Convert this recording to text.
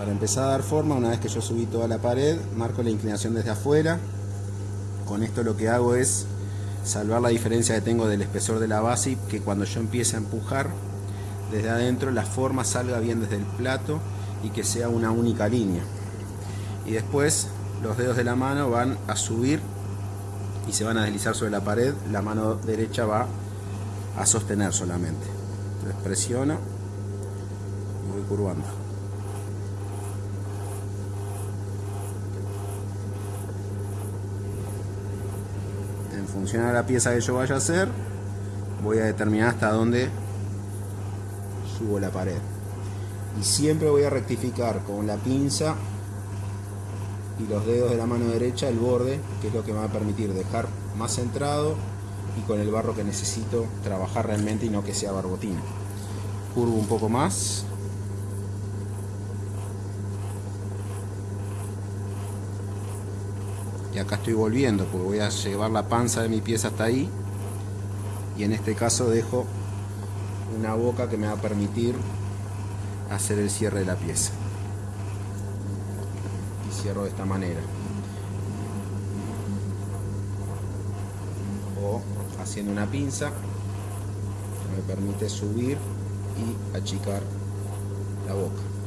Para empezar a dar forma, una vez que yo subí toda la pared, marco la inclinación desde afuera. Con esto lo que hago es salvar la diferencia que tengo del espesor de la base y que cuando yo empiece a empujar desde adentro la forma salga bien desde el plato y que sea una única línea. Y después los dedos de la mano van a subir y se van a deslizar sobre la pared, la mano derecha va a sostener solamente. Entonces presiono y voy curvando. Función a la pieza que yo vaya a hacer, voy a determinar hasta dónde subo la pared. Y siempre voy a rectificar con la pinza y los dedos de la mano derecha el borde, que es lo que me va a permitir dejar más centrado y con el barro que necesito trabajar realmente y no que sea barbotín. Curvo un poco más. Y acá estoy volviendo porque voy a llevar la panza de mi pieza hasta ahí. Y en este caso dejo una boca que me va a permitir hacer el cierre de la pieza. Y cierro de esta manera. O haciendo una pinza que me permite subir y achicar la boca